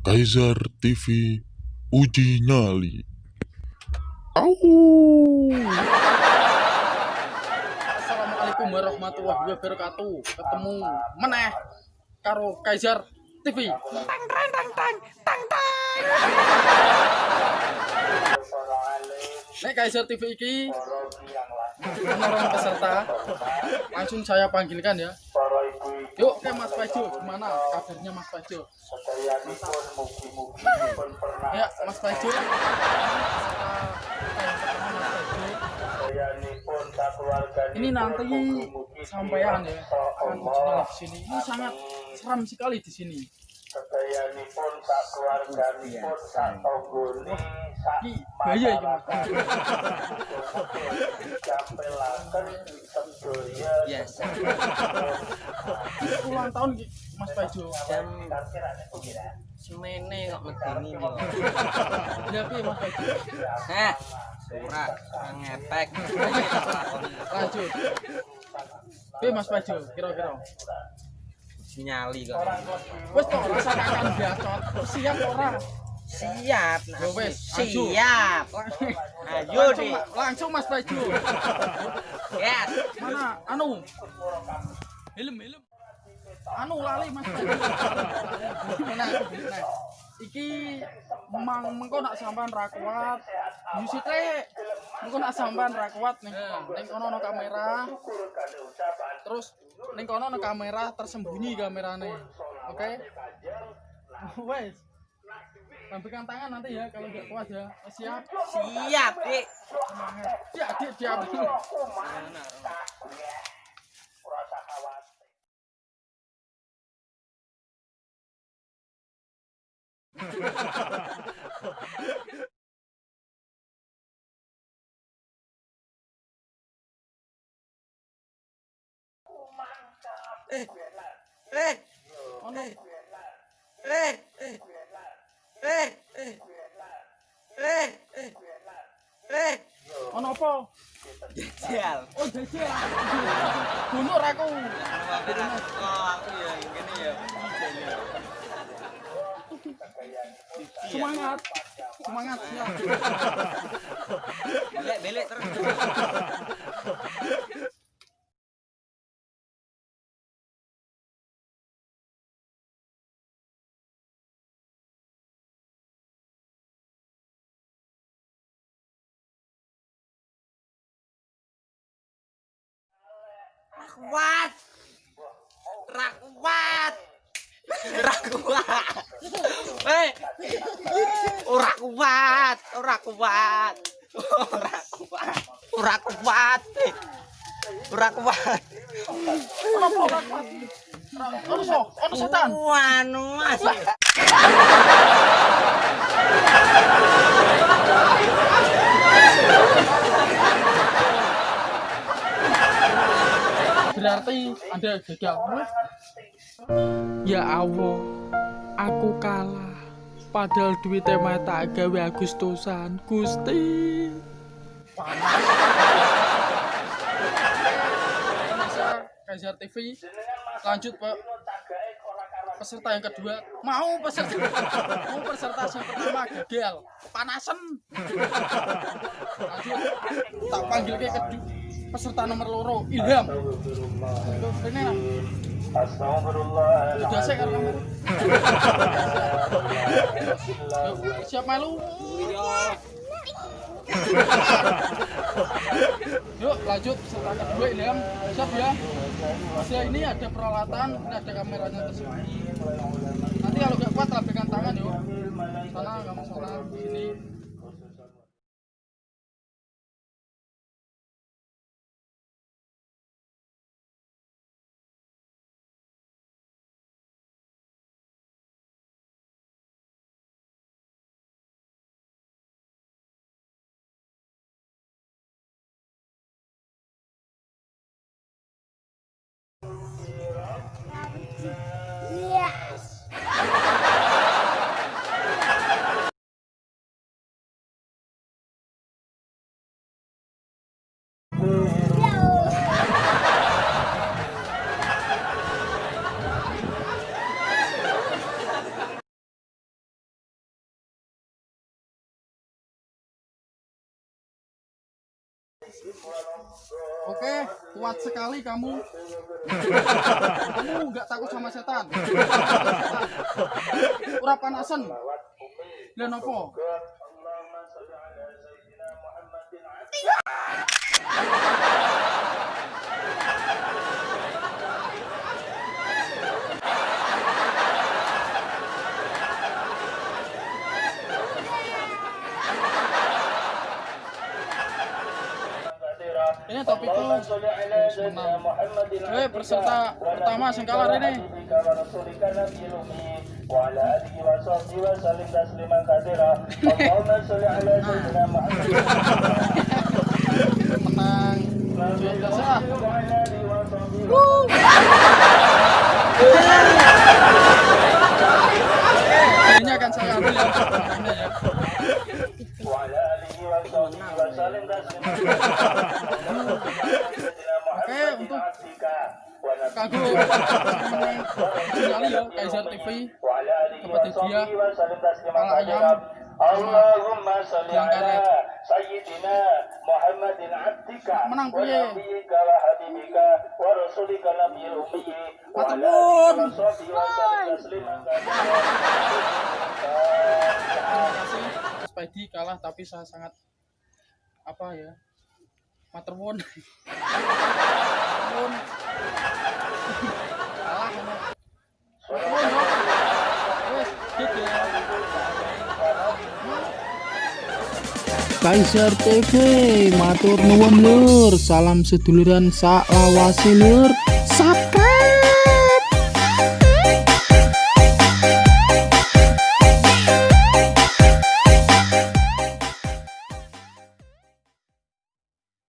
Kaisar TV uji nyali. Au. Assalamualaikum warahmatullahi wabarakatuh. Ketemu meneh karo Kaisar TV. Tang tang tang tang tang tang. Nek Kaisar TV iki orang peserta langsung saya panggilkan ya. Yuk ke Mas Pajo, gimana kabarnya Mas Pajo? Ya Mas Pajo. Ini nanti sampean ya akan nyali di sini. Ini sangat seram sekali di sini. Sedayanipun sak keluarganipun sak tanggane sak bahaya iki Mas. dicampelaken Ini ulang tahun Mas Pajo. Jam semene kok medeni. Ya piye Mas Pajo? Heh. Ora ngepek. Lanjut. Piye Mas Pajo kira-kira? Nyali kok. Wes kok rasa akan bacot. Siap ora? Siap. Aju. Siap. Ayo Langsung, deh. langsung Mas Pajo. Yes. Mana anu? Helm, helm. Anu lali Mas? Nah, iki mang mengko nak sampean ra kuat. Yusite mengko nak sampean ra kuat ning ning kono ana kamera. Terus ning kono ana kamera tersembunyi kamerane. Oke? Wes. Lambaikan tangan nanti ya kalau nggak kuat ya. Siap. Siap, Dik. Semangat. Ya, dia dia. Eh. Eh. Ono Eh. Eh. Eh. Eh. Eh. Eh. Eh. ono apa? Sial. Oh, jajal. Gunur aku. Oh, aku ya ngene ya. Semangat. Semangat siap. Belek belek terus. Kuat. Ra kuat. Ra kuat. Eh. Ora kuat, ora kuat. Ora kuat. Ora kuat. eh. Ora kuat. Ono ora kuat? Ono setan. Anu Mas. Berarti Anda gagal. Ya Allah, aku kalah. Padahal duit tema tak gawe Agustusan, Gusti. Panas. Kaisar TV lanjut Pak peserta yang kedua mau peserta mau peserta yang pertama gagal panasan lanjut tak panggil ke kedua peserta nomor loro Ilham. Siap malu Yuk lanjut. Peserta kedua Ilham. Siap ya? Masih ini ada peralatan ini ada kameranya tersembunyi nanti kalau nggak kuat lambaikan tangan yuk. Sana kamu sana sini Oke, kuat sekali kamu. kamu nggak takut sama setan. Ura panasan. Allahumma Ini topikku Eh, peserta pertama sing kalah ini. وعلى آله وصحبه وسلم تسليما كثيرا اللهم صل على سيدنا محمد Menang. Luar biasa. وعلى آله وصحبه Ini akan saya ambil ya. Ini ya. وعلى آله وصحبه وسلم تسليما kanggo ya TV ayam. Allahumma ala sayyidina Muhammadin abdika menang punya. wa habibika kalah tapi saya sangat apa ya Materwon. Materwon. Kaiser TV matur nuwun lur. Salam seduluran sak lur. Saka